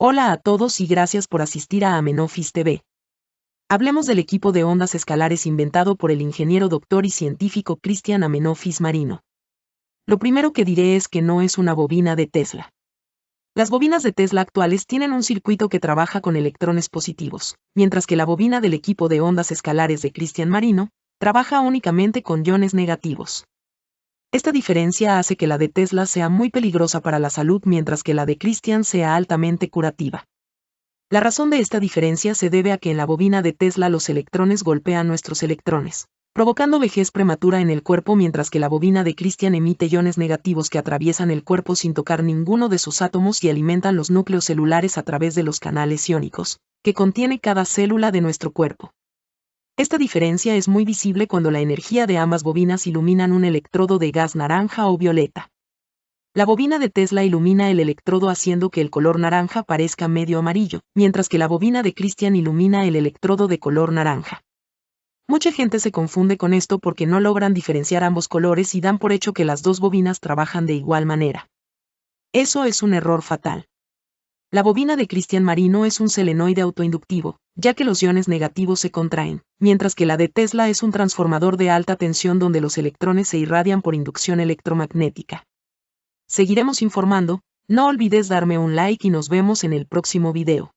Hola a todos y gracias por asistir a Amenofis TV. Hablemos del equipo de ondas escalares inventado por el ingeniero doctor y científico Christian Amenofis Marino. Lo primero que diré es que no es una bobina de Tesla. Las bobinas de Tesla actuales tienen un circuito que trabaja con electrones positivos, mientras que la bobina del equipo de ondas escalares de Christian Marino trabaja únicamente con iones negativos. Esta diferencia hace que la de Tesla sea muy peligrosa para la salud mientras que la de Christian sea altamente curativa. La razón de esta diferencia se debe a que en la bobina de Tesla los electrones golpean nuestros electrones, provocando vejez prematura en el cuerpo mientras que la bobina de Christian emite iones negativos que atraviesan el cuerpo sin tocar ninguno de sus átomos y alimentan los núcleos celulares a través de los canales iónicos, que contiene cada célula de nuestro cuerpo. Esta diferencia es muy visible cuando la energía de ambas bobinas iluminan un electrodo de gas naranja o violeta. La bobina de Tesla ilumina el electrodo haciendo que el color naranja parezca medio amarillo, mientras que la bobina de Christian ilumina el electrodo de color naranja. Mucha gente se confunde con esto porque no logran diferenciar ambos colores y dan por hecho que las dos bobinas trabajan de igual manera. Eso es un error fatal. La bobina de Cristian Marino es un selenoide autoinductivo, ya que los iones negativos se contraen, mientras que la de Tesla es un transformador de alta tensión donde los electrones se irradian por inducción electromagnética. Seguiremos informando, no olvides darme un like y nos vemos en el próximo video.